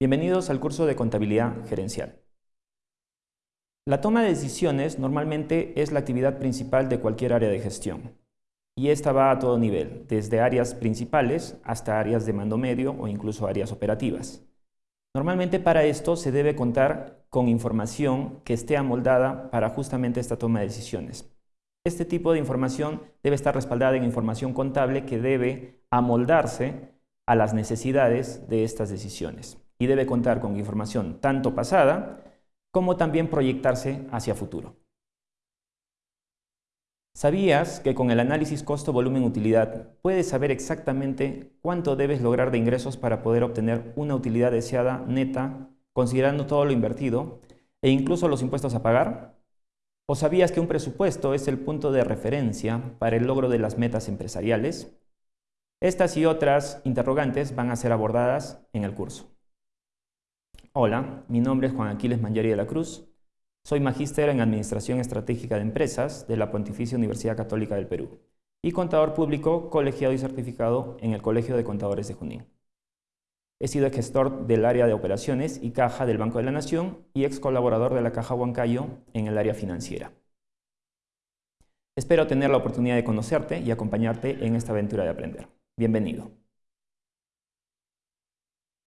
Bienvenidos al curso de Contabilidad Gerencial. La toma de decisiones normalmente es la actividad principal de cualquier área de gestión. Y esta va a todo nivel, desde áreas principales hasta áreas de mando medio o incluso áreas operativas. Normalmente para esto se debe contar con información que esté amoldada para justamente esta toma de decisiones. Este tipo de información debe estar respaldada en información contable que debe amoldarse a las necesidades de estas decisiones y debe contar con información tanto pasada como también proyectarse hacia futuro. ¿Sabías que con el análisis costo-volumen-utilidad puedes saber exactamente cuánto debes lograr de ingresos para poder obtener una utilidad deseada neta, considerando todo lo invertido e incluso los impuestos a pagar? ¿O sabías que un presupuesto es el punto de referencia para el logro de las metas empresariales? Estas y otras interrogantes van a ser abordadas en el curso. Hola, mi nombre es Juan Aquiles Mangieri de la Cruz. Soy magíster en Administración Estratégica de Empresas de la Pontificia Universidad Católica del Perú y contador público colegiado y certificado en el Colegio de Contadores de Junín. He sido gestor del área de operaciones y caja del Banco de la Nación y ex colaborador de la Caja Huancayo en el área financiera. Espero tener la oportunidad de conocerte y acompañarte en esta aventura de aprender. Bienvenido.